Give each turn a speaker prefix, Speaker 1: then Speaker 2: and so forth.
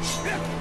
Speaker 1: Yeah.